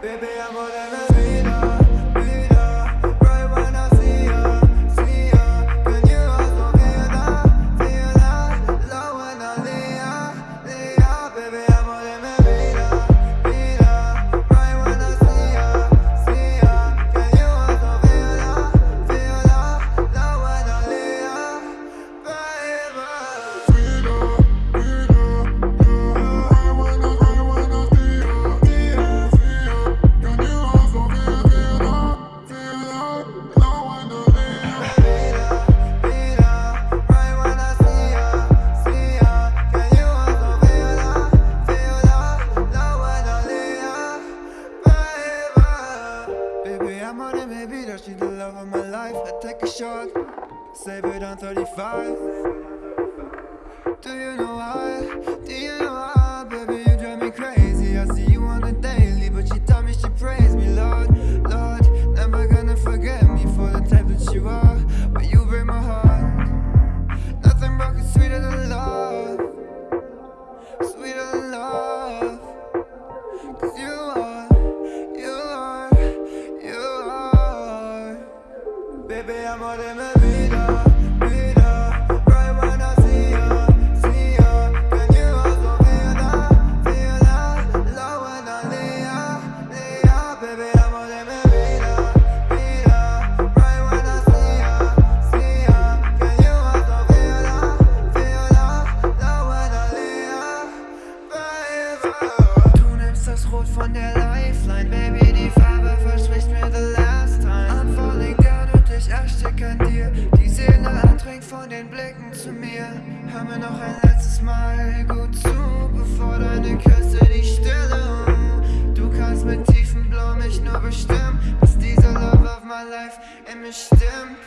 Baby, I'm all that I need. Baby, I'm on it, maybe that the love of my life. I take a shot, save it on 35. Do you know why? Baby, I'm more than a vida, vida. Right when I see ya, see ya. Can you also feel that, feel that? Love when I lay ya, lay ya. Baby, I'm more than a vida, vida. Right when I see ya, see ya. Can you also feel that, feel that? Love when I lay ya, baby. Du nimmst das Rot von der Lifeline, Baby, die Farbe verspricht mir the last time. Ich erstick an dir. Die Seele andringt von den Blicken zu mir. Hör mir noch ein letztes Mal gut zu, bevor deine Küsse die Stille. Du kannst mit tiefem Blau mich nur bestimmen, bis dieser Love of my life in mich stimmt.